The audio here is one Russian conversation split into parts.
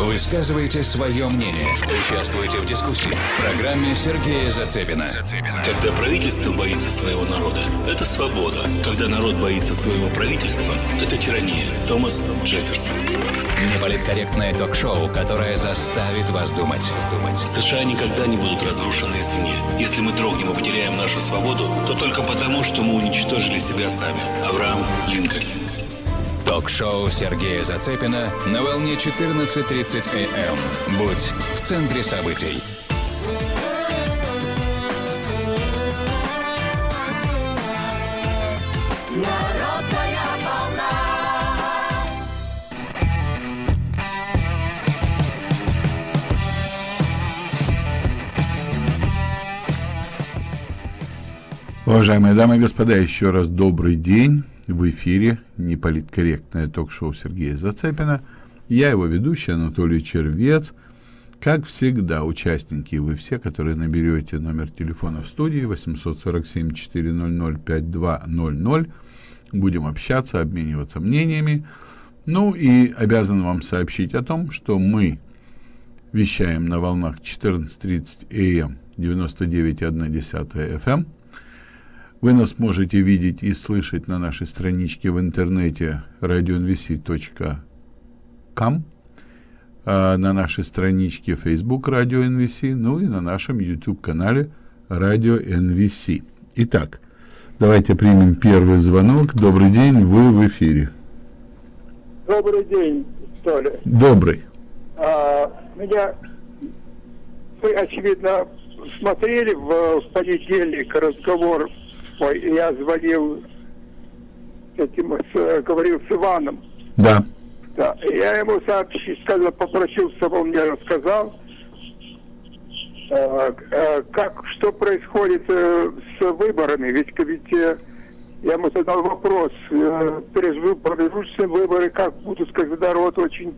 Высказывайте свое мнение. Участвуйте в дискуссии. В программе Сергея Зацепина. Когда правительство боится своего народа, это свобода. Когда народ боится своего правительства, это тирания. Томас Джефферсон. Неполиткорректное ток-шоу, которое заставит вас думать. США никогда не будут разрушены извне. Если мы дрогнем и потеряем нашу свободу, то только потому, что мы уничтожили себя сами. Авраам Линкольн. Ток-шоу Сергея Зацепина на волне 14.30 АМ. Будь в центре событий. Уважаемые дамы и господа, еще раз добрый день. В эфире неполиткорректное ток-шоу Сергея Зацепина. Я его ведущий Анатолий Червец. Как всегда, участники, вы все, которые наберете номер телефона в студии 847-400-5200, будем общаться, обмениваться мнениями. Ну и обязан вам сообщить о том, что мы вещаем на волнах 14.30 АМ 99.1 FM. Вы нас можете видеть и слышать на нашей страничке в интернете radionvc.com, а на нашей страничке Facebook Radio NVC, ну и на нашем YouTube-канале Radio NVC. Итак, давайте примем первый звонок. Добрый день, вы в эфире. Добрый день, Толя. Добрый. А, меня, вы, очевидно, смотрели в, в понедельник разговор, ой, я звонил, этим, с- говорил с Иваном, Да. да, я ему сообщил, сказал, попросил, чтобы он мне рассказал, э, э, как, что происходит э, с выборами, ведь, ведь э, я ему задал вопрос, э, промежуточные выборы, как будут, когда народ очень,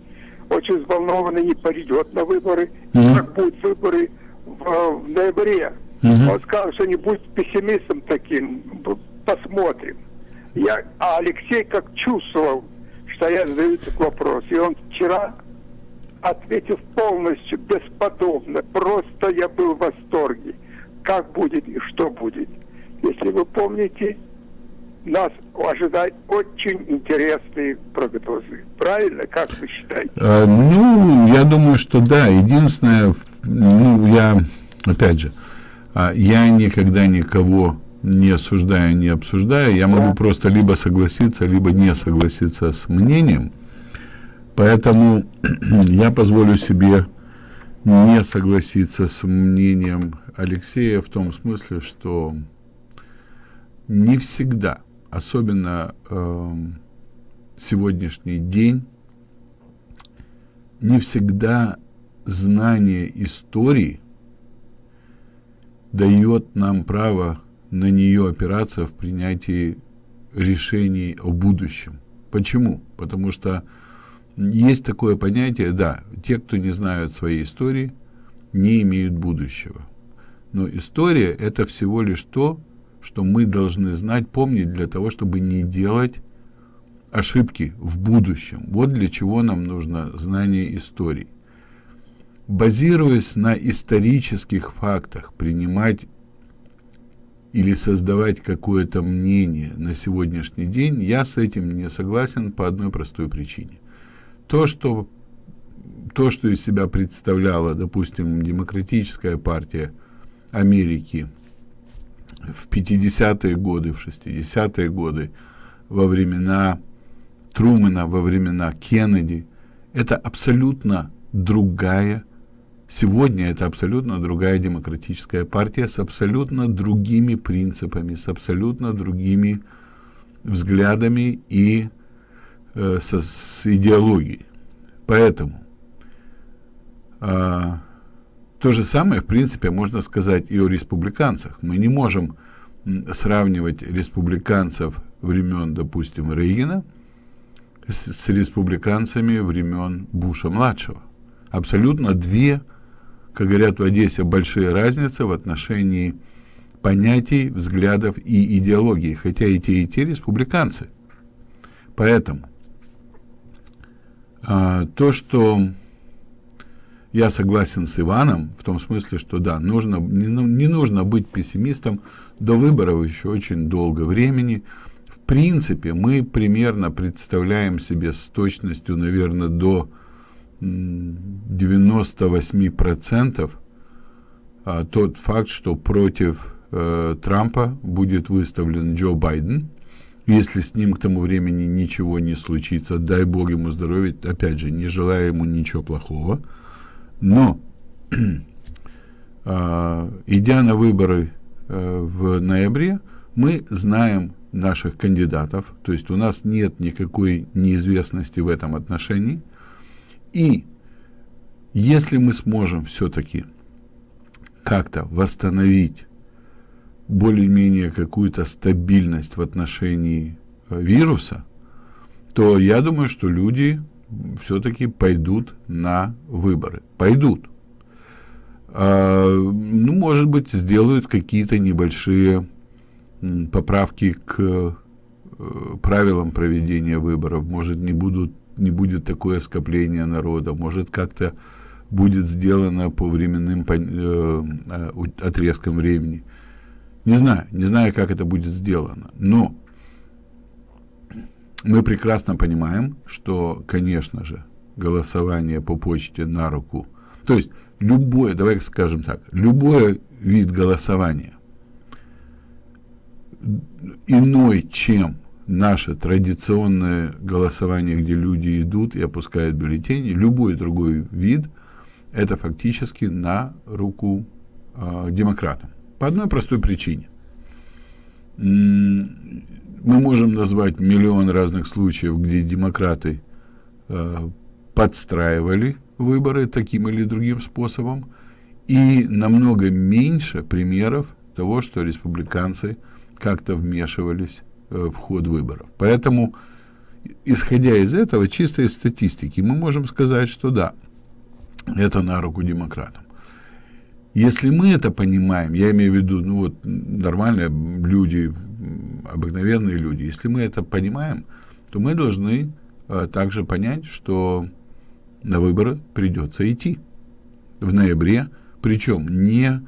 очень взволнованный, не пойдет на выборы, Мгм. как будут выборы в, в ноябре. Мгм. Он сказал, что не будет пессимистом таким, посмотрим. Я, а Алексей как чувствовал, что я задаю этот вопрос. И он вчера ответил полностью, бесподобно. Просто я был в восторге. Как будет и что будет. Если вы помните, нас ожидают очень интересные прогнозы. Правильно? Как вы считаете? А, ну, я думаю, что да. Единственное, ну, я, опять же, я никогда никого не осуждаю, не обсуждаю. Я могу просто либо согласиться, либо не согласиться с мнением. Поэтому я позволю себе не согласиться с мнением Алексея в том смысле, что не всегда, особенно эм, сегодняшний день, не всегда знание истории дает нам право на нее опираться в принятии решений о будущем. Почему? Потому что есть такое понятие, да, те, кто не знают своей истории, не имеют будущего. Но история – это всего лишь то, что мы должны знать, помнить для того, чтобы не делать ошибки в будущем. Вот для чего нам нужно знание истории. Базируясь на исторических фактах, принимать или создавать какое-то мнение на сегодняшний день, я с этим не согласен по одной простой причине. То, что, то, что из себя представляла, допустим, демократическая партия Америки в 50-е годы, в 60-е годы, во времена Трумэна, во времена Кеннеди, это абсолютно другая, сегодня это абсолютно другая демократическая партия с абсолютно другими принципами, с абсолютно другими взглядами и э, со, с идеологией. Поэтому а, то же самое, в принципе, можно сказать и о республиканцах. Мы не можем сравнивать республиканцев времен, допустим, Рейгана с, с республиканцами времен Буша-младшего. Абсолютно две, как говорят в Одессе, большие разницы в отношении понятий, взглядов и идеологии, хотя и те, и те республиканцы. Поэтому а, то, что я согласен с Иваном в том смысле, что да, нужно, не, ну, не нужно быть пессимистом, до выборов еще очень долго времени. В принципе, мы примерно представляем себе с точностью, наверное, до 98% а, тот факт, что против э, Трампа будет выставлен Джо Байден, если с ним к тому времени ничего не случится, дай бог ему здоровья, опять же, не желаю ему ничего плохого, но, э, идя на выборы э, в ноябре, мы знаем наших кандидатов, то есть у нас нет никакой неизвестности в этом отношении, и если мы сможем все-таки как-то восстановить более-менее какую-то стабильность в отношении э, вируса, то я думаю, что люди все-таки пойдут на выборы. Пойдут. А, ну, может быть, сделают какие-то небольшие поправки к э, правилам проведения выборов. Может, не, будут, не будет такое скопление народа. Может, как-то будет сделано по временным э, э отрезкам времени. Не знаю, не знаю, как это будет сделано. Но мы прекрасно понимаем, что, конечно же, голосование по почте на руку, то есть любое, давай скажем так, любой вид голосования иной, чем наше традиционное голосование, где люди идут и опускают бюллетени, любой другой вид, это фактически на руку э, демократам. По одной простой причине мы можем назвать миллион разных случаев, где демократы э, подстраивали выборы таким или другим способом, и намного меньше примеров того, что республиканцы как-то вмешивались в ход выборов. Поэтому, исходя из этого, чисто из статистики, мы можем сказать, что да, это на руку демократам. Если мы это понимаем, я имею в виду, ну вот нормальные люди, обыкновенные люди, если мы это понимаем, то мы должны а, также понять, что на выборы придется идти в ноябре, причем не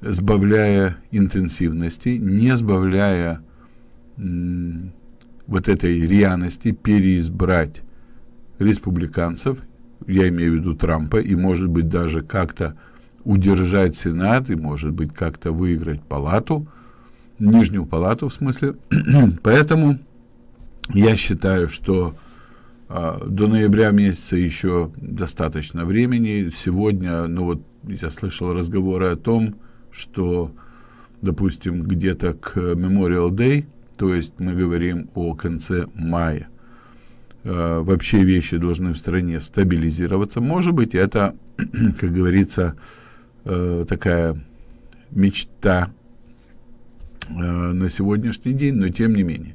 сбавляя интенсивности, не сбавляя вот этой рьяности переизбрать республиканцев, я имею в виду Трампа, и может быть даже как-то удержать Сенат и, может быть, как-то выиграть палату, нижнюю палату в смысле. Поэтому я считаю, что э, до ноября месяца еще достаточно времени. Сегодня, ну вот, я слышал разговоры о том, что, допустим, где-то к Memorial Day, то есть мы говорим о конце мая, э, вообще вещи должны в стране стабилизироваться. Может быть, это, как говорится, э, такая мечта э, на сегодняшний день, но тем не менее,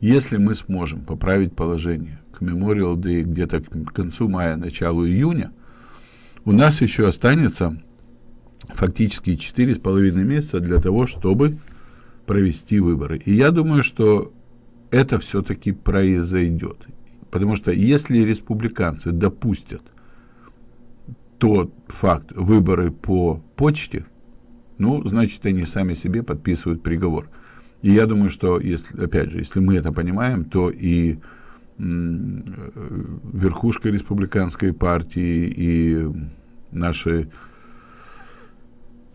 если мы сможем поправить положение к Memorial Day где-то к концу мая, началу июня, у нас еще останется фактически четыре с половиной месяца для того, чтобы провести выборы. И я думаю, что это все-таки произойдет. Потому что если республиканцы допустят тот факт выборы по почте, ну, значит, они сами себе подписывают приговор. И я думаю, что, если, опять же, если мы это понимаем, то и верхушка республиканской партии и наши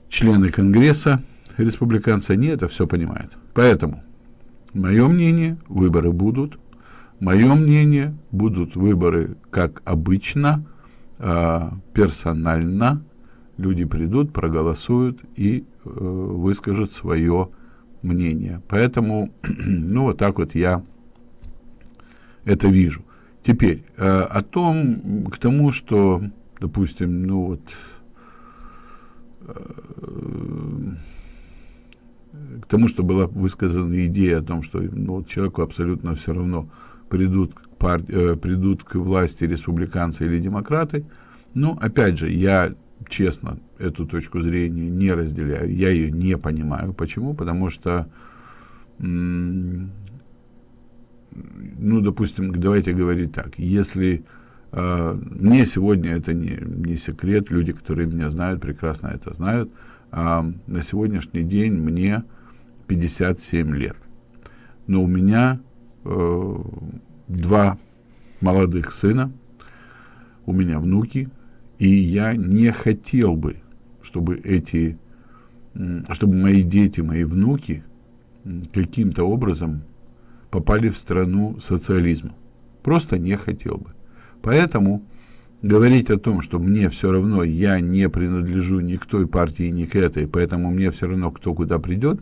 члены Конгресса, республиканцы, они это все понимают. Поэтому, мое мнение, выборы будут. Мое мнение, будут выборы, как обычно, э, персонально люди придут, проголосуют и э, выскажут свое мнение. Поэтому, ну, вот так вот я это вижу. Теперь, э, о том, к тому, что, допустим, ну вот, э, к тому, что была высказана идея о том, что ну, человеку абсолютно все равно, придут пар... э, придут к власти республиканцы или демократы. Ну, опять же, я честно эту точку зрения не разделяю, я ее не понимаю. Почему? Потому что, ну, допустим, давайте говорить так, если Э, мне сегодня это не, не секрет, люди, которые меня знают, прекрасно это знают. А на сегодняшний день мне 57 лет. Но у меня э, два молодых сына, у меня внуки, и я не хотел бы, чтобы эти, чтобы мои дети, мои внуки каким-то образом попали в страну социализма. Просто не хотел бы. Поэтому говорить о том, что мне все равно, я не принадлежу ни к той партии, ни к этой, поэтому мне все равно, кто куда придет,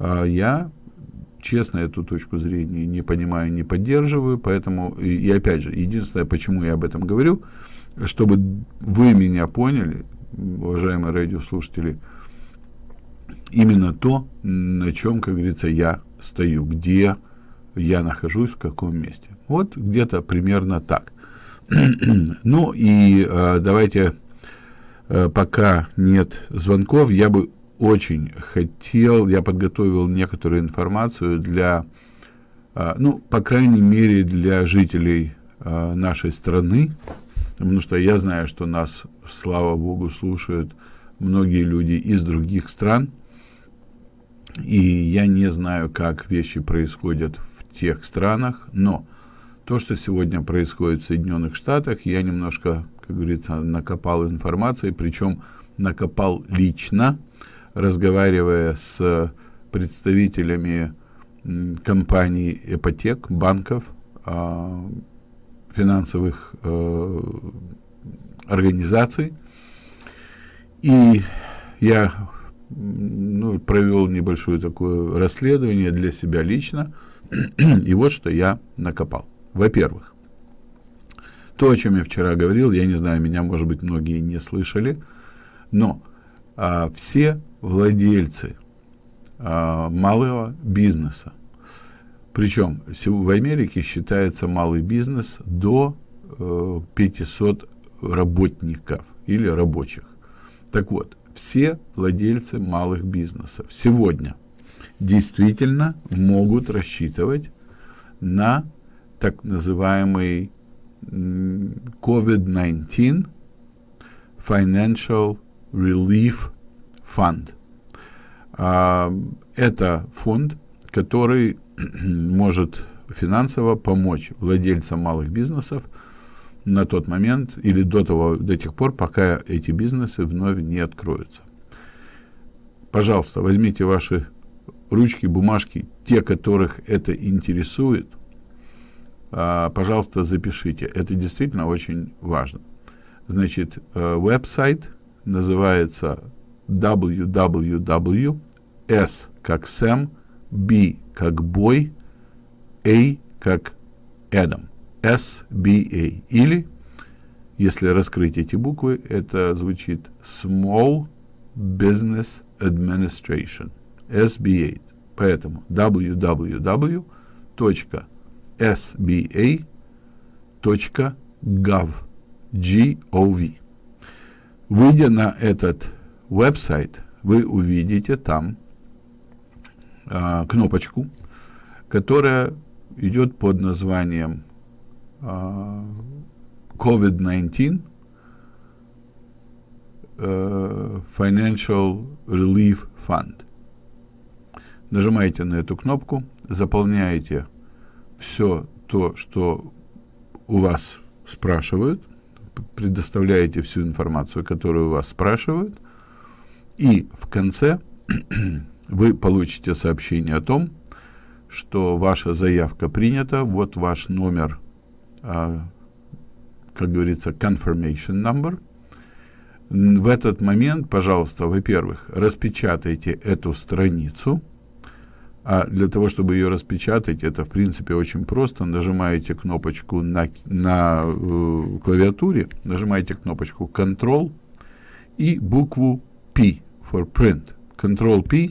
я честно эту точку зрения не понимаю, не поддерживаю, поэтому, и, и опять же, единственное, почему я об этом говорю, чтобы вы меня поняли, уважаемые радиослушатели, именно то, на чем, как говорится, я стою, где я нахожусь, в каком месте. Вот где-то примерно так. ну и э, давайте, э, пока нет звонков, я бы очень хотел, я подготовил некоторую информацию для, э, ну, по крайней мере, для жителей э, нашей страны, потому что я знаю, что нас, слава богу, слушают многие люди из других стран, и я не знаю, как вещи происходят в тех странах, но то, что сегодня происходит в Соединенных Штатах, я немножко, как говорится, накопал информации, причем накопал лично, разговаривая с представителями компаний ипотек, банков, а, финансовых э, организаций. И я ну, провел небольшое такое расследование для себя лично. И вот что я накопал. Во-первых, то, о чем я вчера говорил, я не знаю, меня, может быть, многие не слышали, но а, все владельцы а, малого бизнеса, причем в Америке считается малый бизнес до э, 500 работников или рабочих. Так вот, все владельцы малых бизнесов сегодня действительно могут рассчитывать на так называемый COVID-19 Financial Relief Fund. А, это фонд, который может финансово помочь владельцам малых бизнесов на тот момент или до, того, до тех пор, пока эти бизнесы вновь не откроются. Пожалуйста, возьмите ваши ручки, бумажки, те, которых это интересует, а, пожалуйста, запишите. Это действительно очень важно. Значит, э, веб-сайт называется www. S как Сэм, B как Бой, A как Эдам. SBA. Или, если раскрыть эти буквы, это звучит Small Business Administration. SBA. Поэтому www sba.gov. G-O-V. Выйдя на этот веб-сайт, вы увидите там а, кнопочку, которая идет под названием а, COVID-19 а, Financial Relief Fund. Нажимаете на эту кнопку, заполняете все то, что у вас спрашивают, предоставляете всю информацию, которую у вас спрашивают, и в конце вы получите сообщение о том, что ваша заявка принята, вот ваш номер, а, как говорится, confirmation number. В этот момент, пожалуйста, во-первых, распечатайте эту страницу, а для того, чтобы ее распечатать, это, в принципе, очень просто. Нажимаете кнопочку на, на э, клавиатуре, нажимаете кнопочку Control и букву P for Print. Control-P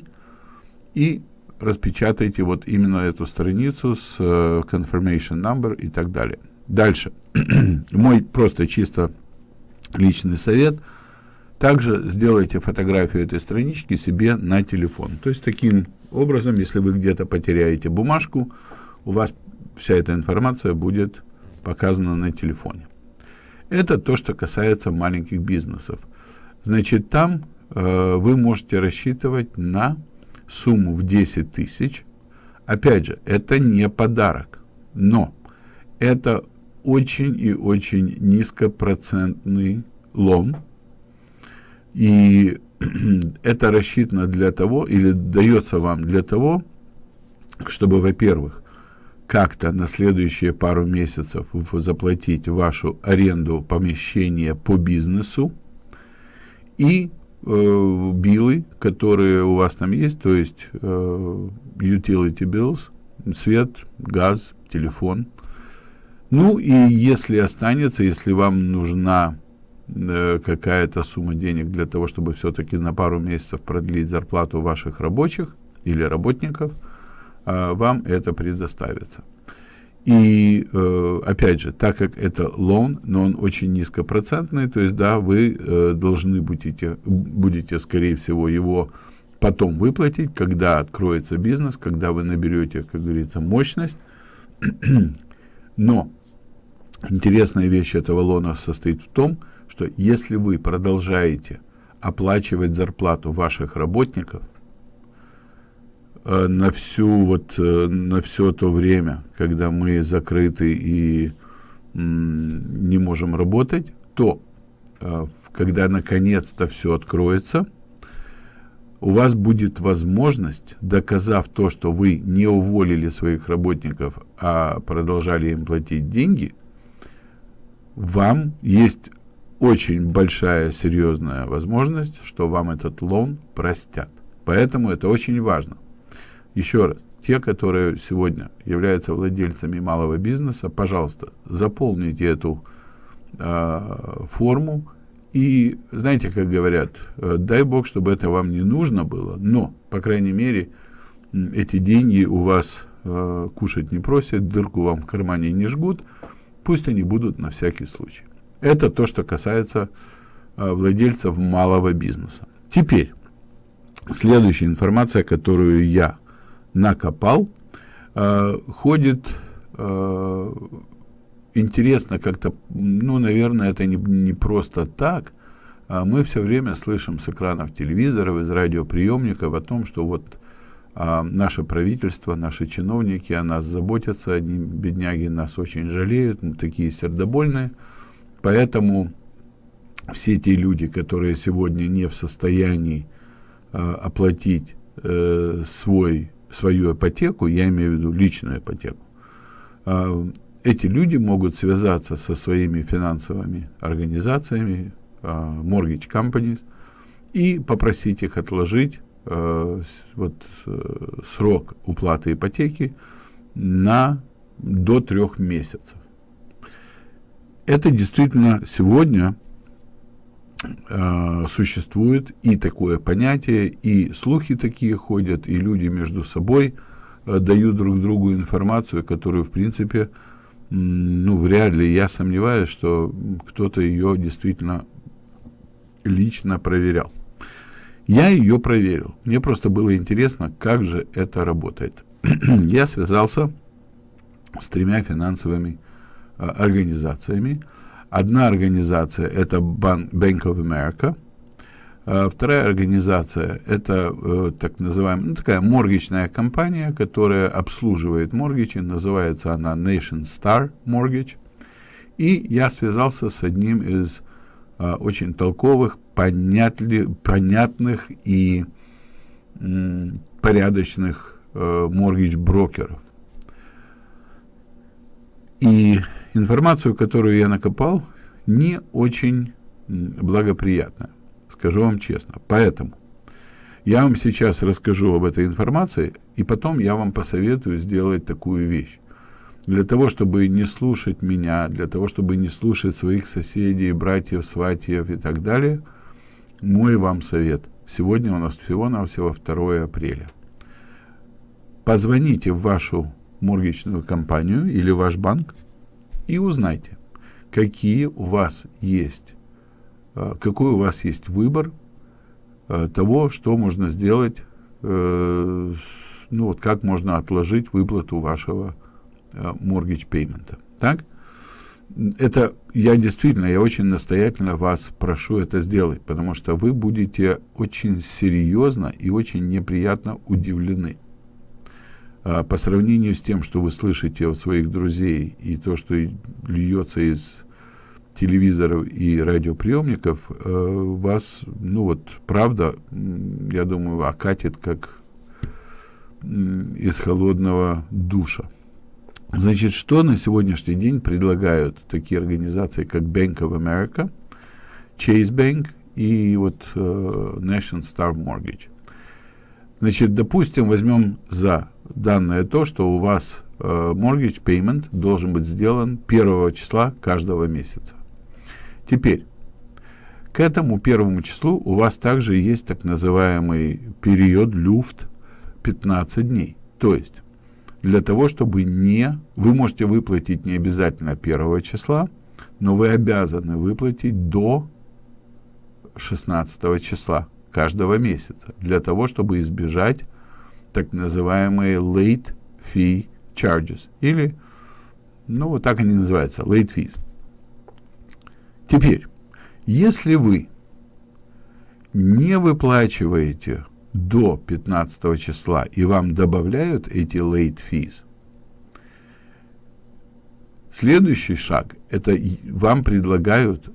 и распечатайте вот именно эту страницу с э, confirmation number и так далее. Дальше. Мой просто чисто личный совет. Также сделайте фотографию этой странички себе на телефон. То есть таким образом, если вы где-то потеряете бумажку, у вас вся эта информация будет под показано на телефоне. Это то, что касается маленьких бизнесов. Значит, там вы можете рассчитывать на сумму в 10 тысяч. Опять же, это не подарок, но это очень и очень низкопроцентный лом. И это рассчитано для того, или дается вам для того, чтобы, во-первых, как-то на следующие пару месяцев заплатить вашу аренду помещения по бизнесу и э, билы, которые у вас там есть, то есть э, utility bills, свет, газ, телефон. Ну и если останется, если вам нужна э, какая-то сумма денег для того, чтобы все-таки на пару месяцев продлить зарплату ваших рабочих или работников – а, вам это предоставится. И, э, опять же, так как это лон, но он очень низкопроцентный, то есть, да, вы э, должны будете, будете, скорее всего, его потом выплатить, когда откроется бизнес, когда вы наберете, как говорится, мощность. Но интересная вещь этого лона состоит в том, что если вы продолжаете оплачивать зарплату ваших работников – на всю вот э, на все то время, когда мы закрыты и не можем работать, то э, когда наконец-то все откроется, у вас будет возможность, доказав то, что вы не уволили своих работников, а продолжали им платить деньги, вам есть очень большая серьезная возможность, что вам этот лон простят. Поэтому это очень важно. Еще раз, те, которые сегодня являются владельцами малого бизнеса, пожалуйста, заполните эту э, форму. И знаете, как говорят, э, дай Бог, чтобы это вам не нужно было, но, по крайней мере, эти деньги у вас э, кушать не просят, дырку вам в кармане не жгут, пусть они будут на всякий случай. Это то, что касается э, владельцев малого бизнеса. Теперь, следующая информация, которую я накопал, э, ходит э, интересно как-то, ну, наверное, это не, не просто так. А мы все время слышим с экранов телевизоров, из радиоприемников о том, что вот а, наше правительство, наши чиновники о нас заботятся, они, бедняги, нас очень жалеют, мы такие сердобольные. Поэтому все те люди, которые сегодня не в состоянии а, оплатить э, свой свою ипотеку, я имею в виду личную ипотеку, а, эти люди могут связаться со своими финансовыми организациями, а, mortgage companies, и попросить их отложить а, вот, э, срок уплаты ипотеки на до трех месяцев. Это действительно сегодня существует и такое понятие, и слухи такие ходят, и люди между собой э, дают друг другу информацию, которую, в принципе, ну, вряд ли, я сомневаюсь, что кто-то ее действительно лично проверял. Я ее проверил. Мне просто было интересно, как же это работает. я связался с тремя финансовыми э, организациями, Одна организация – это Bank of America, а вторая организация – это э, так называемая, ну, такая моргичная компания, которая обслуживает моргичи, называется она Nation Star Mortgage. И я связался с одним из э, очень толковых, понятли, понятных и порядочных э, моргич-брокеров. И информацию, которую я накопал, не очень благоприятная, скажу вам честно. Поэтому я вам сейчас расскажу об этой информации, и потом я вам посоветую сделать такую вещь. Для того, чтобы не слушать меня, для того, чтобы не слушать своих соседей, братьев, сватьев и так далее, мой вам совет. Сегодня у нас всего-навсего 2 апреля. Позвоните в вашу моргичную компанию или ваш банк и узнайте, какие у вас есть, э, какой у вас есть выбор э, того, что можно сделать, э, ну вот как можно отложить выплату вашего mortgage payment. Так? это я действительно, я очень настоятельно вас прошу это сделать, потому что вы будете очень серьезно и очень неприятно удивлены. А, по сравнению с тем, что вы слышите от своих друзей и то, что льется из телевизоров и радиоприемников, э, вас, ну вот, правда, я думаю, окатит как из холодного душа. Значит, что на сегодняшний день предлагают такие организации, как Bank of America, Chase Bank и вот uh, National Star Mortgage? Значит, допустим, возьмем за данное то, что у вас uh, mortgage payment должен быть сделан первого числа каждого месяца. Теперь, к этому первому числу у вас также есть так называемый период люфт 15 дней. То есть для того, чтобы не... Вы можете выплатить не обязательно первого числа, но вы обязаны выплатить до 16 числа каждого месяца, для того, чтобы избежать так называемые late fee charges, или, ну, вот так они называются, late fees. Теперь, если вы не выплачиваете до 15 числа и вам добавляют эти late fees, следующий шаг – это вам предлагают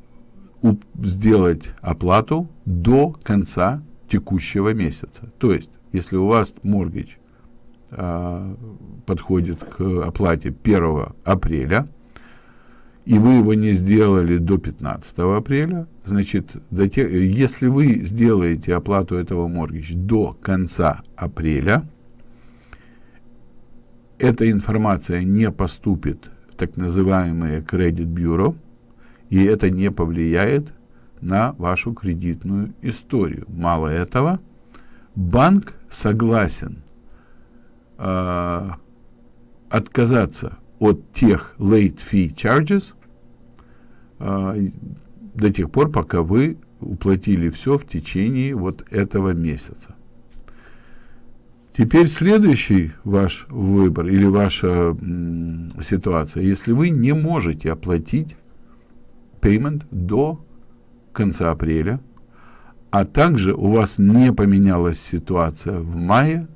сделать оплату до конца текущего месяца. То есть, если у вас mortgage э, подходит к оплате 1 апреля, и вы его не сделали до 15 апреля, значит, до тех, если вы сделаете оплату этого моргич до конца апреля, эта информация не поступит в так называемые кредит бюро, и это не повлияет на вашу кредитную историю. Мало этого, банк согласен э, отказаться от тех late fee charges э, до тех пор, пока вы уплатили все в течение вот этого месяца. Теперь следующий ваш выбор или ваша ситуация, если вы не можете оплатить payment до конца апреля, а также у вас не поменялась ситуация в мае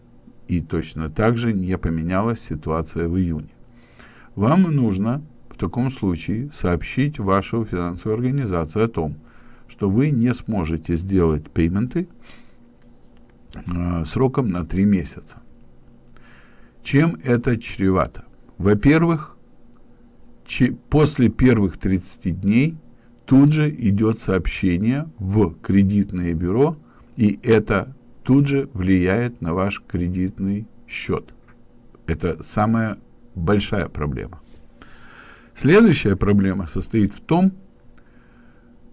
и точно так же не поменялась ситуация в июне. Вам нужно в таком случае сообщить вашу финансовую организацию о том, что вы не сможете сделать пейменты э, сроком на 3 месяца. Чем это чревато? Во-первых, после первых 30 дней тут же идет сообщение в кредитное бюро, и это тут же влияет на ваш кредитный счет. Это самая большая проблема. Следующая проблема состоит в том,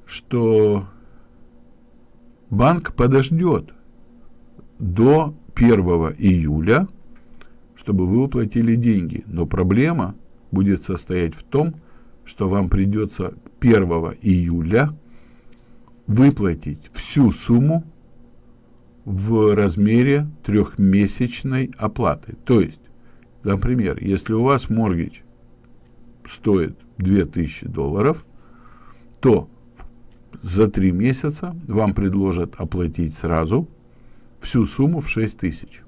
что банк подождет до 1 июля, чтобы вы уплатили деньги. Но проблема будет состоять в том, что вам придется 1 июля выплатить всю сумму в размере трехмесячной оплаты. То есть Например, если у вас моргич стоит 2000 долларов, то за три месяца вам предложат оплатить сразу всю сумму в 6 тысяч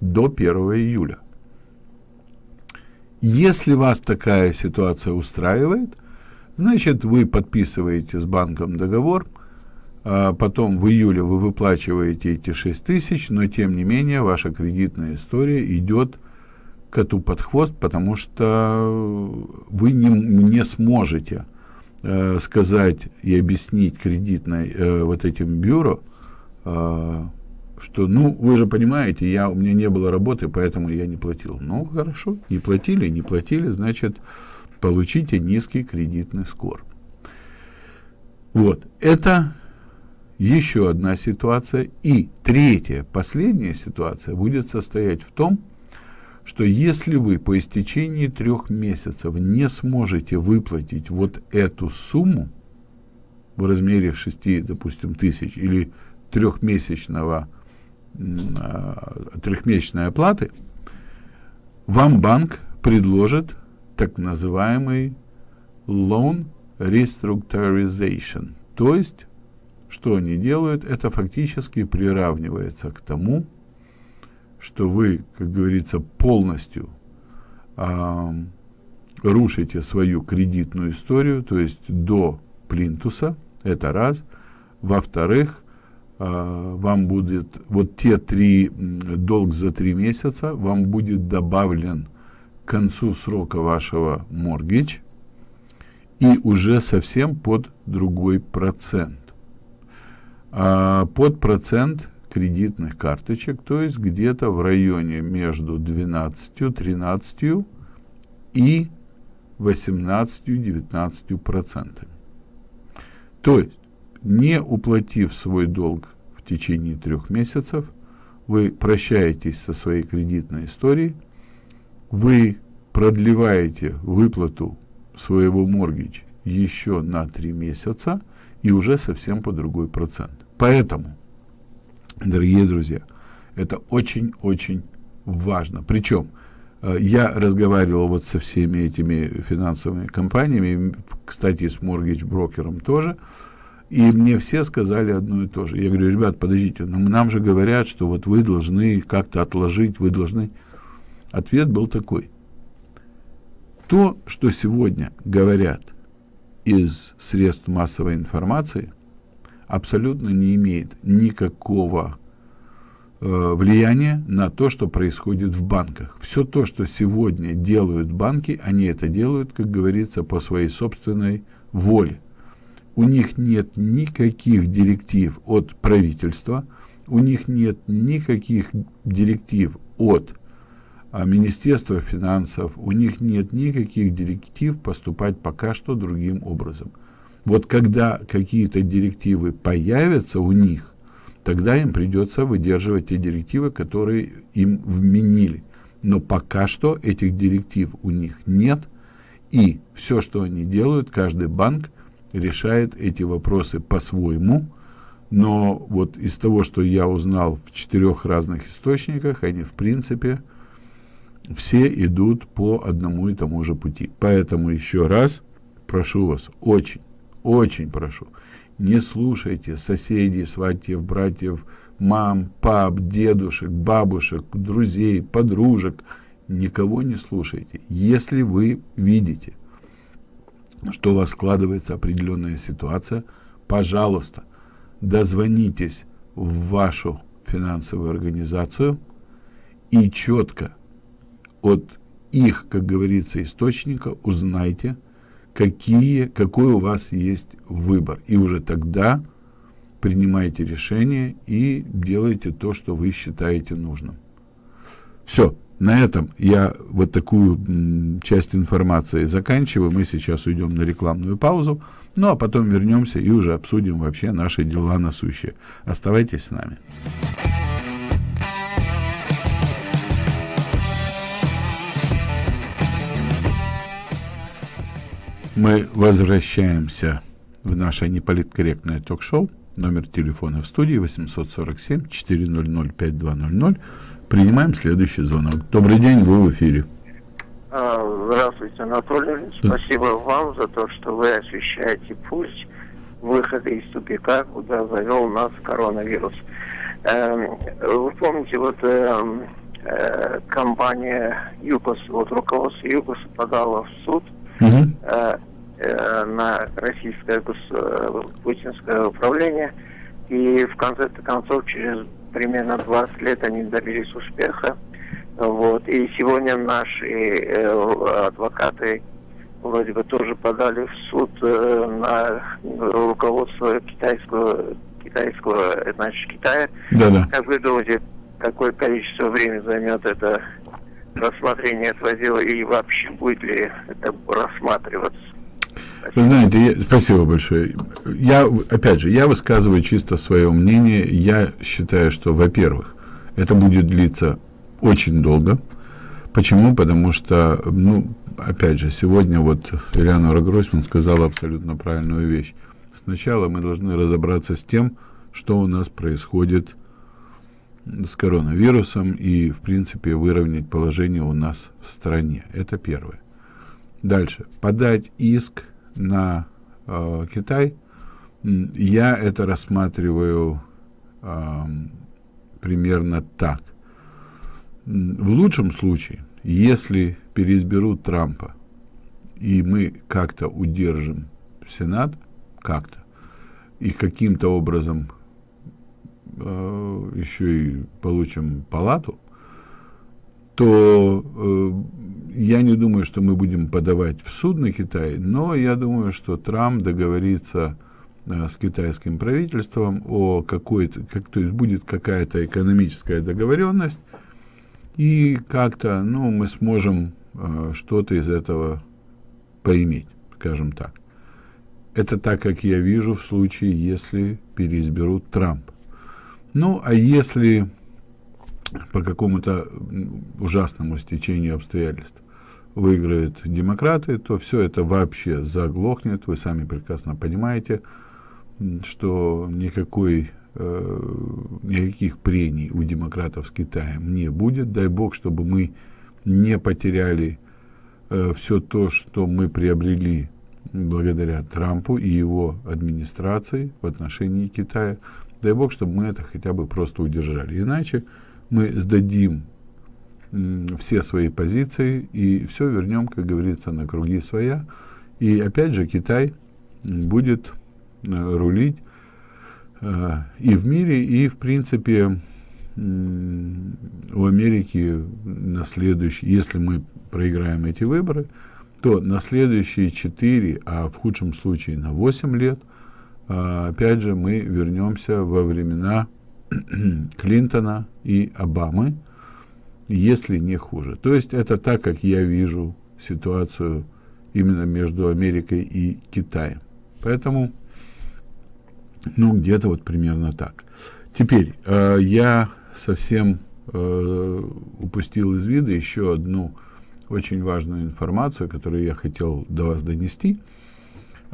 до 1 июля. Если вас такая ситуация устраивает, значит вы подписываете с банком договор – а потом в июле вы выплачиваете эти 6 тысяч, но тем не менее ваша кредитная история идет коту под хвост, потому что вы не, не сможете э, сказать и объяснить кредитной э, вот этим бюро, э, что, ну, вы же понимаете, я, у меня не было работы, поэтому я не платил. Ну, хорошо, не платили, не платили, значит, получите низкий кредитный скор. Вот, это еще одна ситуация. И третья, последняя ситуация будет состоять в том, что если вы по истечении трех месяцев не сможете выплатить вот эту сумму в размере 6, допустим, тысяч или трехмесячного, трехмесячной оплаты, вам банк предложит так называемый loan restructurization. То есть, что они делают, это фактически приравнивается к тому, что вы, как говорится, полностью э, рушите свою кредитную историю, то есть до плинтуса, это раз. Во-вторых, вам будет, вот те три, долг за три месяца, вам будет добавлен к концу срока вашего моргидж, и уже совсем под другой процент. А под процент кредитных карточек, то есть где-то в районе между 12, 13 и 18-19 процентами. То есть, не уплатив свой долг в течение трех месяцев, вы прощаетесь со своей кредитной историей, вы продлеваете выплату своего моргидж еще на три месяца и уже совсем по другой процент. Поэтому, дорогие друзья, это очень-очень важно. Причем, э, я разговаривал вот со всеми этими финансовыми компаниями, кстати, с моргидж-брокером тоже, и мне все сказали одно и то же. Я говорю, ребят, подождите, но нам же говорят, что вот вы должны как-то отложить, вы должны... Ответ был такой. То, что сегодня говорят из средств массовой информации, абсолютно не имеет никакого э, влияния на то, что происходит в банках. Все то, что сегодня делают банки, они это делают, как говорится, по своей собственной воле. У них нет никаких директив от правительства, у них нет никаких директив от а Министерства финансов, у них нет никаких директив поступать пока что другим образом. Вот когда какие-то директивы появятся у них, тогда им придется выдерживать те директивы, которые им вменили. Но пока что этих директив у них нет, и все, что они делают, каждый банк решает эти вопросы по-своему, но вот из того, что я узнал в четырех разных источниках, они в принципе все идут по одному и тому же пути. Поэтому еще раз прошу вас, очень, очень прошу, не слушайте соседей, сватьев, братьев, мам, пап, дедушек, бабушек, друзей, подружек, никого не слушайте. Если вы видите, что у вас складывается определенная ситуация, пожалуйста, дозвонитесь в вашу финансовую организацию и четко от их, как говорится, источника узнайте, какие, какой у вас есть выбор. И уже тогда принимайте решение и делайте то, что вы считаете нужным. Все. На этом я вот такую часть информации заканчиваю. Мы сейчас уйдем на рекламную паузу. Ну, а потом вернемся и уже обсудим вообще наши дела насущие. Оставайтесь с нами. Мы возвращаемся в наше неполиткорректное ток-шоу. Номер телефона в студии 847-400-5200. Принимаем следующий звонок. Добрый день, вы в эфире. А, здравствуйте, Анатолий. Спасибо вам за то, что вы освещаете путь выхода из тупика, куда завел нас коронавирус. Эм, вы помните, вот эм, э, компания ЮКОС, вот руководство ЮКОС подало в суд угу. на российское путинское управление. И в конце концов, через примерно 20 лет они добились успеха. Вот. И сегодня наши э, адвокаты вроде бы тоже подали в суд э, на руководство китайского, китайского, значит, Китая. Да, да. Как вы думаете, какое количество времени займет это рассмотрение этого дела и вообще будет ли это рассматриваться? Вы знаете, я, спасибо большое. Я, опять же, я высказываю чисто свое мнение. Я считаю, что, во-первых, это будет длиться очень долго. Почему? Потому что, ну, опять же, сегодня вот Элеонора Гройсман сказала абсолютно правильную вещь. Сначала мы должны разобраться с тем, что у нас происходит с коронавирусом и, в принципе, выровнять положение у нас в стране. Это первое. Дальше. Подать иск на э, Китай. Я это рассматриваю э, примерно так. В лучшем случае, если переизберут Трампа, и мы как-то удержим Сенат, как-то, и каким-то образом э, еще и получим палату, то э, я не думаю, что мы будем подавать в суд на Китай, но я думаю, что Трамп договорится э, с китайским правительством о какой-то, как, то есть будет какая-то экономическая договоренность, и как-то, ну, мы сможем э, что-то из этого поиметь, скажем так. Это так, как я вижу в случае, если переизберут Трамп. Ну, а если по какому-то ужасному стечению обстоятельств выиграют демократы, то все это вообще заглохнет. Вы сами прекрасно понимаете, что никакой, э, никаких прений у демократов с Китаем не будет. Дай бог, чтобы мы не потеряли э, все то, что мы приобрели благодаря Трампу и его администрации в отношении Китая. Дай бог, чтобы мы это хотя бы просто удержали. Иначе мы сдадим все свои позиции и все вернем, как говорится, на круги своя. И опять же Китай будет э, рулить э, и в мире, и в принципе у Америки на следующий, если мы проиграем эти выборы, то на следующие 4, а в худшем случае на 8 лет, э, опять же, мы вернемся во времена Клинтона и Обамы, если не хуже. То есть это так, как я вижу ситуацию именно между Америкой и Китаем. Поэтому, ну, где-то вот примерно так. Теперь, э, я совсем э, упустил из вида еще одну очень важную информацию, которую я хотел до вас донести –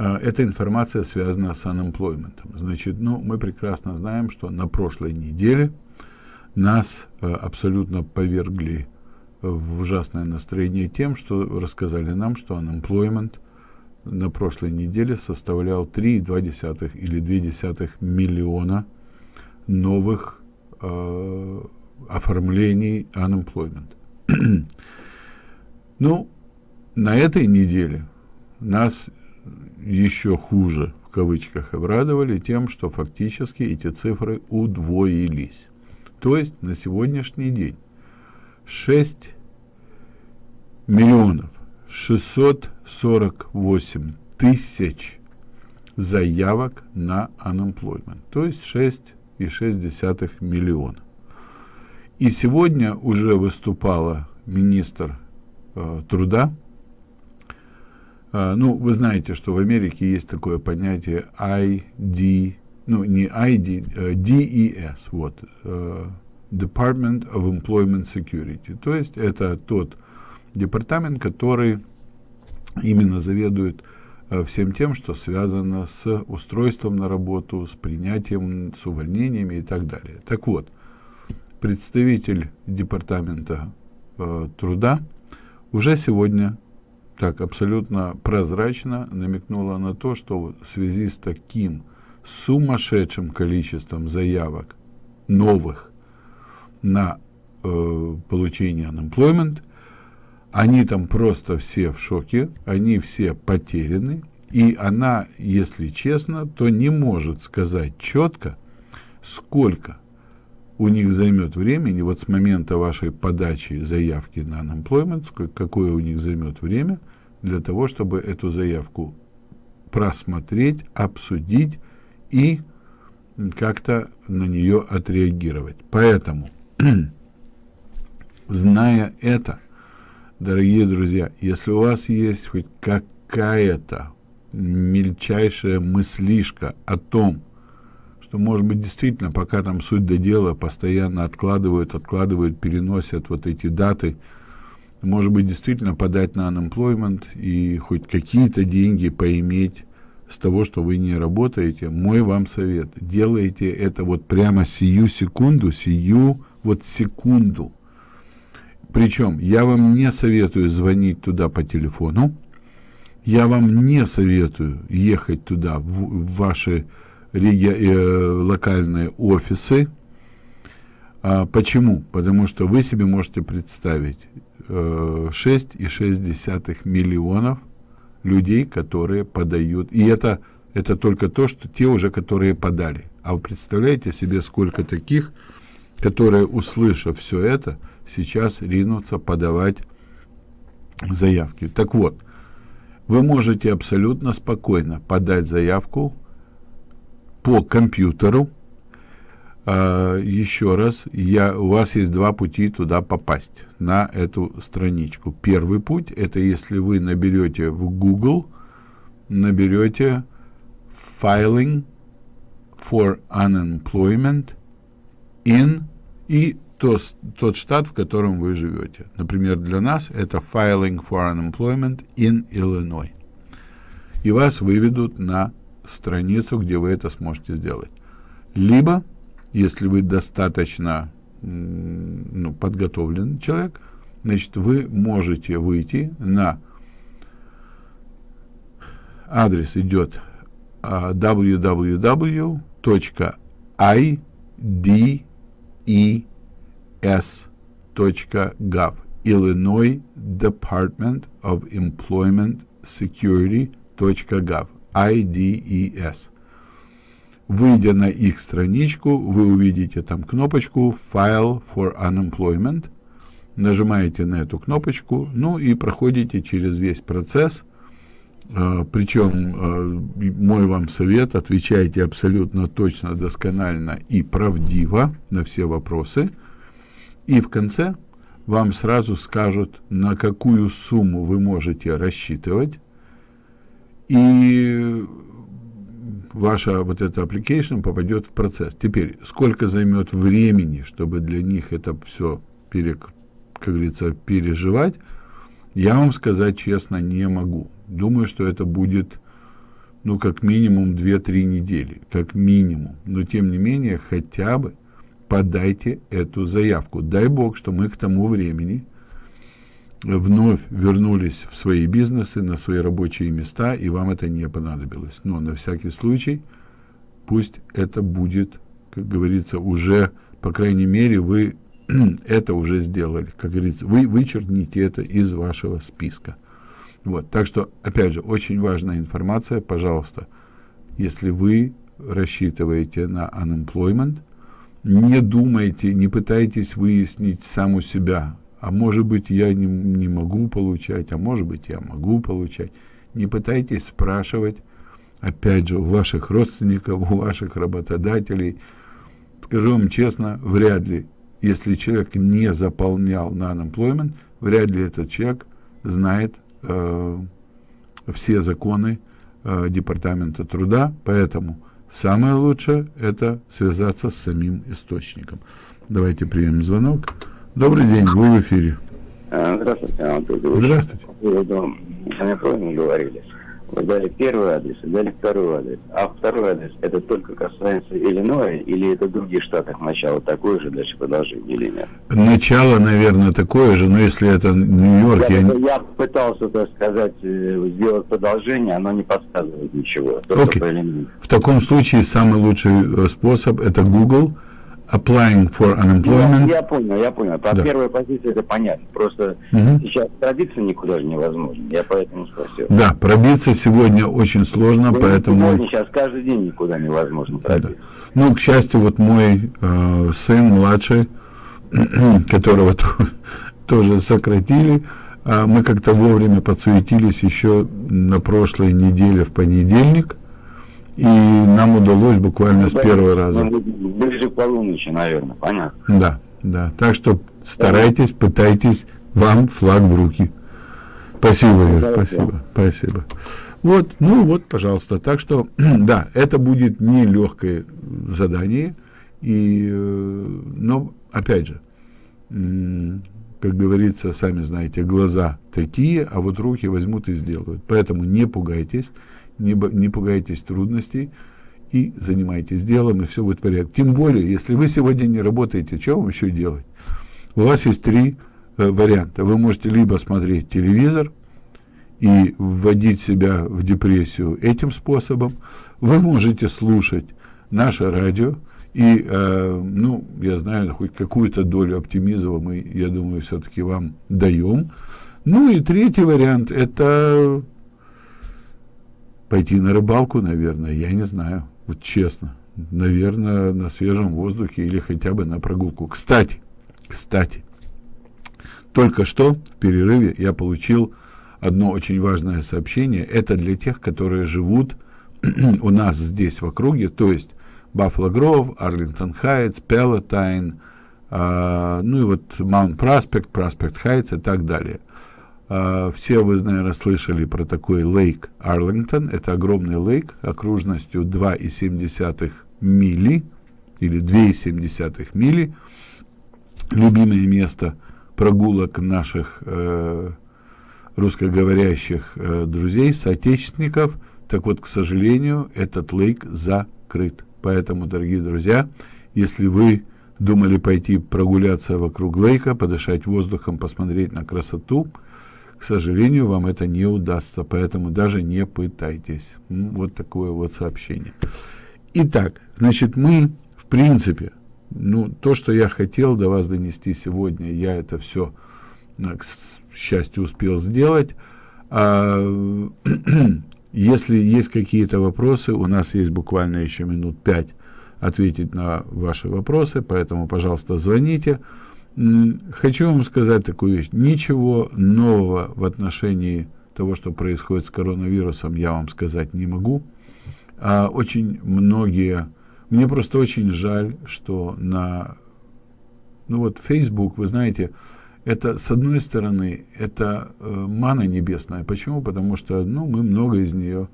эта информация связана с unemployment. Значит, ну, мы прекрасно знаем, что на прошлой неделе нас а, абсолютно повергли в ужасное настроение тем, что рассказали нам, что unemployment на прошлой неделе составлял 3,2 или 2 миллиона новых э, оформлений unemployment. ну, на этой неделе нас еще хуже, в кавычках, обрадовали тем, что фактически эти цифры удвоились. То есть на сегодняшний день 6 миллионов 648 тысяч заявок на unemployment, то есть 6,6 миллиона. И сегодня уже выступала министр э, труда ну, вы знаете, что в Америке есть такое понятие ID, ну, не ID, а DES, вот, uh, Department of Employment Security. То есть это тот департамент, который именно заведует uh, всем тем, что связано с устройством на работу, с принятием, с увольнениями и так далее. Так вот, представитель департамента uh, труда уже сегодня так абсолютно прозрачно намекнула на то, что в связи с таким сумасшедшим количеством заявок новых на э, получение unemployment, они там просто все в шоке, они все потеряны, и она, если честно, то не может сказать четко, сколько у них займет времени, вот с момента вашей подачи заявки на unemployment, какое у них займет время – для того, чтобы эту заявку просмотреть, обсудить и как-то на нее отреагировать. Поэтому, зная это, дорогие друзья, если у вас есть хоть какая-то мельчайшая мыслишка о том, что, может быть, действительно, пока там суть до дела, постоянно откладывают, откладывают, переносят вот эти даты, может быть, действительно подать на unemployment и хоть какие-то деньги поиметь с того, что вы не работаете, мой вам совет. Делайте это вот прямо сию секунду, сию вот секунду. Причем я вам не советую звонить туда по телефону, Я вам не советую ехать туда, в, в ваши реги... э, локальные офисы. А, почему? Потому что вы себе можете представить 6,6 миллионов людей, которые подают. И это, это только то, что те уже, которые подали. А вы представляете себе, сколько таких, которые, услышав все это, сейчас ринутся подавать заявки. Так вот, вы можете абсолютно спокойно подать заявку по компьютеру. А, еще раз, я, у вас есть два пути туда попасть, на эту страничку. Первый путь, это если вы наберете в Google, наберете filing for unemployment in и то, тот штат, в котором вы живете. Например, для нас это Filing for Unemployment in Illinois. И вас выведут на страницу, где вы это сможете сделать. Либо, если вы достаточно ну, подготовленный человек, значит, вы можете выйти на адрес идет uh, www.ide s.gov Illinois Department of Employment Security.gov IDES. Выйдя на их страничку, вы увидите там кнопочку File for Unemployment. Нажимаете на эту кнопочку, ну и проходите через весь процесс. Uh, причем uh, мой вам совет, отвечайте абсолютно точно, досконально и правдиво на все вопросы. И в конце вам сразу скажут, на какую сумму вы можете рассчитывать. И ваша вот эта application попадет в процесс. Теперь, сколько займет времени, чтобы для них это все, пере, как говорится, переживать, я вам сказать честно не могу. Думаю, что это будет, ну, как минимум 2-3 недели, как минимум. Но, тем не менее, хотя бы подайте эту заявку. Дай Бог, что мы к тому времени вновь вернулись в свои бизнесы, на свои рабочие места, и вам это не понадобилось. Но на всякий случай, пусть это будет, как говорится, уже, по крайней мере, вы это уже сделали. Как говорится, вы вычеркните это из вашего списка. Вот. Так что, опять же, очень важная информация. Пожалуйста, если вы рассчитываете на unemployment, не думайте, не пытайтесь выяснить сам у себя, а может быть я не, не могу получать, а может быть я могу получать. Не пытайтесь спрашивать, опять же, у ваших родственников, у ваших работодателей. Скажу вам честно, вряд ли, если человек не заполнял на unemployment, вряд ли этот человек знает э, все законы э, Департамента труда, поэтому Самое лучшее – это связаться с самим источником. Давайте примем звонок. Добрый день, вы в эфире. А, здравствуйте, Анатолий. Здравствуйте. По поводу, мы говорили. Вы дали первый адрес и дали второй адрес. А второй адрес это только касается Иллинойса или это в других штатах начало такое же, дальше продолжение или нет? Начало, наверное, такое же, но если это Нью-Йорк... Я, я... я пытался, так сказать, э, сделать продолжение, оно не подсказывает ничего. Okay. В таком случае самый лучший э, способ это Google – applying for unemployment. Я, я понял, я понял. По да. первой позиции это понятно. Просто угу. сейчас пробиться никуда же невозможно. Я поэтому спросил. Да, пробиться сегодня очень сложно, Вы поэтому... Сегодня сейчас каждый день никуда невозможно пробиться. Да. Ну, к счастью, вот мой э, сын младший, которого тоже сократили, э, мы как-то вовремя подсуетились еще на прошлой неделе в понедельник, и нам удалось буквально с первого раза. Ближе к полуночи, наверное, понятно. Да, да. Так что старайтесь, пытайтесь, вам флаг в руки. Спасибо, Юр, спасибо, спасибо. Вот, ну вот, пожалуйста. Так что, да, это будет нелегкое задание, и, э, но, опять же, как говорится, сами знаете, глаза такие, а вот руки возьмут и сделают. Поэтому не пугайтесь, не, не пугайтесь трудностей и занимайтесь делом, и все будет в порядке. Тем более, если вы сегодня не работаете, что вам еще делать? У вас есть три э, варианта. Вы можете либо смотреть телевизор, и вводить себя в депрессию этим способом, вы можете слушать наше радио, и, э, ну, я знаю, хоть какую-то долю оптимизма мы, я думаю, все-таки вам даем. Ну и третий вариант – это пойти на рыбалку, наверное, я не знаю, вот честно. Наверное, на свежем воздухе или хотя бы на прогулку. Кстати, кстати, только что в перерыве я получил одно очень важное сообщение. Это для тех, которые живут у нас здесь в округе, то есть Баффало Гров, Арлингтон Хайтс, Пелотайн, ну и вот Маунт Проспект, Проспект Хайтс и так далее. Э, все вы, наверное, слышали про такой лейк Арлингтон. Это огромный лейк окружностью 2,7 мили или 2,7 мили. Любимое место прогулок наших э, русскоговорящих э, друзей, соотечественников. Так вот, к сожалению, этот лейк закрыт. Поэтому, дорогие друзья, если вы думали пойти прогуляться вокруг лейка, подышать воздухом, посмотреть на красоту, к сожалению, вам это не удастся, поэтому даже не пытайтесь. Вот такое вот сообщение. Итак, значит, мы, в принципе, ну, то, что я хотел до вас донести сегодня, я это все, э, к счастью, успел сделать. А, Если есть какие-то вопросы, у нас есть буквально еще минут пять ответить на ваши вопросы, поэтому, пожалуйста, звоните. Хочу вам сказать такую вещь. Ничего нового в отношении того, что происходит с коронавирусом, я вам сказать не могу. А очень многие... Мне просто очень жаль, что на... Ну вот Facebook, вы знаете, это, с одной стороны, это э, мана небесная. Почему? Потому что ну, мы много из нее,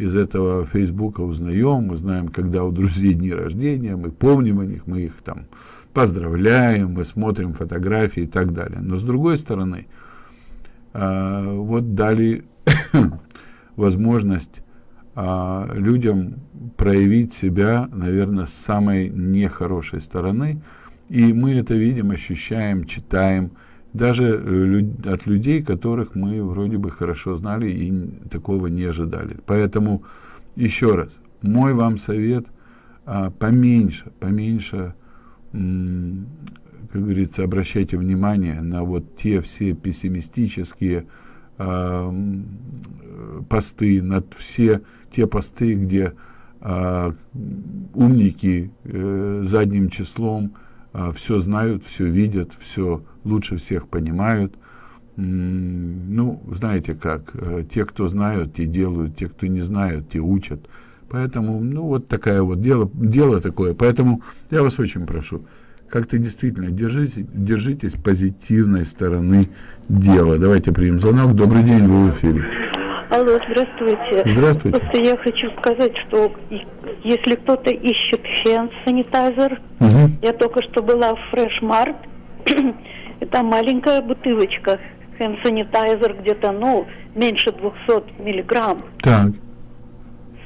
из этого Фейсбука узнаем, мы знаем, когда у друзей дни рождения, мы помним о них, мы их там поздравляем, мы смотрим фотографии и так далее. Но с другой стороны, э, вот дали возможность э, людям проявить себя, наверное, с самой нехорошей стороны, и мы это видим, ощущаем, читаем, даже э, от людей, которых мы вроде бы хорошо знали и такого не ожидали. Поэтому еще раз, мой вам совет а, поменьше, поменьше, как говорится, обращайте внимание на вот те все пессимистические а, посты, на все те посты, где а, умники э, задним числом все знают, все видят, все лучше всех понимают. Ну, знаете как, э, те, кто знают, те делают, те, кто не знают, те учат. Поэтому, ну, вот такое вот дело, дело такое. Поэтому я вас очень прошу, как-то действительно держите, держитесь позитивной стороны дела. Давайте примем звонок. Добрый день, вы в эфире. Алло, здравствуйте. Здравствуйте. Просто я хочу сказать, что если кто-то ищет hand санитайзер, угу. я только что была в Fresh Mart, это маленькая бутылочка hand санитайзер где-то, ну, меньше 200 миллиграмм. Так.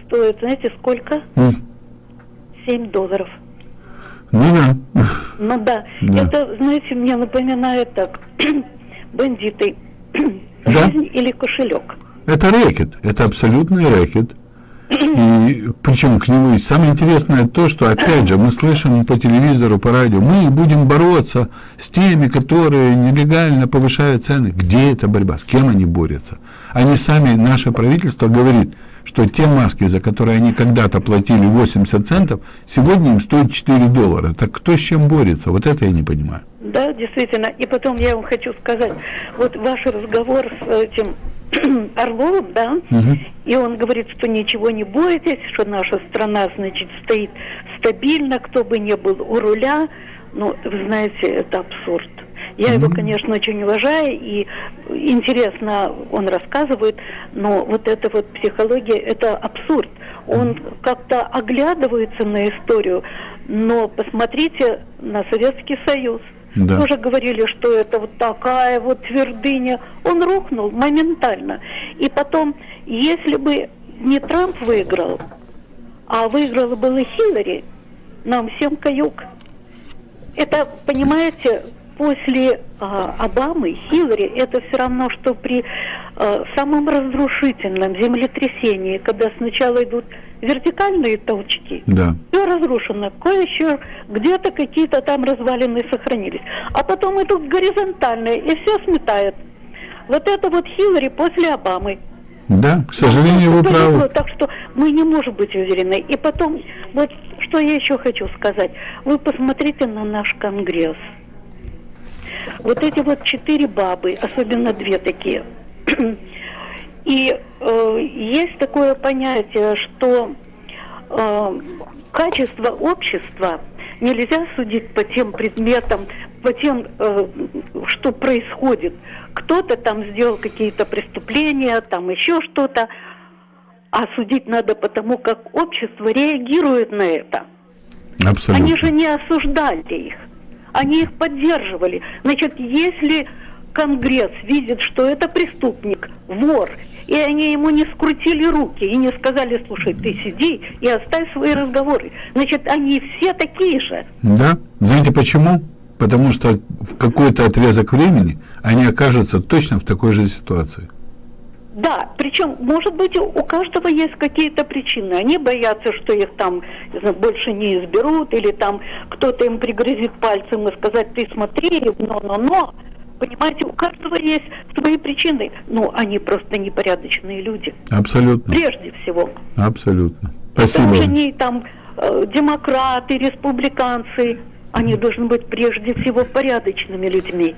Стоит, знаете, сколько? Mm. 7 долларов. Ну да. Ну да. Да. Это, знаете, мне напоминает так, бандиты. Да? Жизнь или кошелек. Это рэкет, это абсолютный рэкет. И причем к нему есть самое интересное то, что опять же мы слышим по телевизору, по радио, мы будем бороться с теми, которые нелегально повышают цены. Где эта борьба? С кем они борются? Они сами, наше правительство говорит, что те маски, за которые они когда-то платили 80 центов, сегодня им стоят 4 доллара. Так кто с чем борется? Вот это я не понимаю. Да, действительно. И потом я вам хочу сказать, вот ваш разговор с этим Орловым, да, Мгм. и он говорит, что ничего не бойтесь, что наша страна, значит, стоит стабильно, кто бы ни был у руля. Ну, вы знаете, это абсурд. Я его, конечно, очень уважаю, и интересно он рассказывает, но вот эта вот психология, это абсурд. Он как-то оглядывается на историю, но посмотрите на Советский Союз. Да. Тоже говорили, что это вот такая вот твердыня. Он рухнул моментально. И потом, если бы не Трамп выиграл, а выиграла была Хиллари, нам всем каюк. Это, понимаете, после а, Обамы, Хиллари, это все равно, что при э, самом разрушительном землетрясении, когда сначала идут вертикальные толчки, Да. все разрушено, кое-еще где-то какие-то там развалины сохранились, а потом идут горизонтальные, и все сметает. Вот это вот Хиллари после Обамы. Да, к сожалению, вы правы. Так что мы не можем быть уверены. И потом, вот что я еще хочу сказать. Вы посмотрите на наш Конгресс. Вот эти вот четыре бабы, особенно две такие. И э, есть такое понятие, что э, качество общества нельзя судить по тем предметам, по тем, э, что происходит. Кто-то там сделал какие-то преступления, там еще что-то. А судить надо по тому, как общество реагирует на это. Абсолютно. Они же не осуждали их. Они их поддерживали. Значит, если Конгресс видит, что это преступник, вор, и они ему не скрутили руки и не сказали, слушай, ты сиди и оставь свои разговоры, значит, они все такие же. Да. Знаете почему? Потому что в какой-то отрезок времени они окажутся точно в такой же ситуации. Да, причем, может быть, у каждого есть какие-то причины. Они боятся, что их там больше не изберут, или там кто-то им пригрозит пальцем и сказать, ты смотри, но-но-но. Понимаете, у каждого есть свои причины. Ну, они просто непорядочные люди. Абсолютно. Прежде всего. Абсолютно. Спасибо. Даже вам. не там э, демократы, республиканцы. Они должны быть прежде всего порядочными людьми.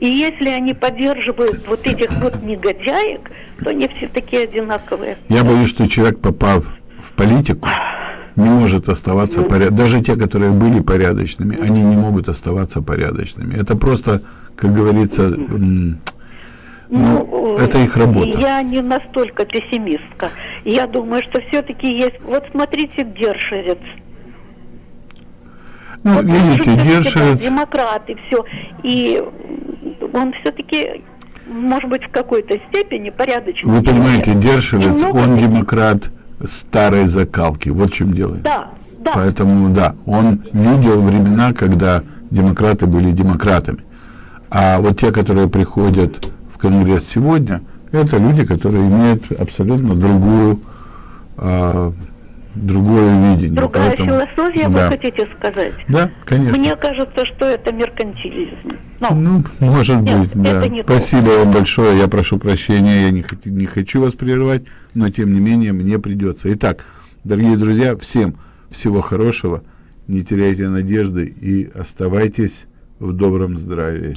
И если они поддерживают вот этих вот негодяек, то они все такие одинаковые. Я боюсь, что человек, попав в политику, не может оставаться порядочным. Даже те, которые были порядочными, они не могут оставаться порядочными. Это просто, как говорится, ну, э, это их работа. Я не настолько пессимистка. Я думаю, что все-таки есть... Вот смотрите, Дершерец. Ну, Вот видите, всё-таки, да, Дершевец, демократы, все. И он все-таки, может быть, в какой-то степени порядочный. вы понимаете. Дершевец, он демократ старой закалки. Вот в чем дело. Да, да. Поэтому, да, он видел времена, когда демократы были демократами. А вот те, которые приходят в Конгресс сегодня, это люди, которые имеют абсолютно другую, а, другое видение. Другая Поэтому- философия, да. вы хотите сказать? Да, конечно. Мне кажется, что это меркантилизм. Ну, Ну, может Нет, быть, да. Спасибо вам большое. Я прошу прощения, я не, не хочу вас прерывать, но тем не менее мне придется. Итак, дорогие друзья, всем всего хорошего, не теряйте надежды и оставайтесь в добром здравии.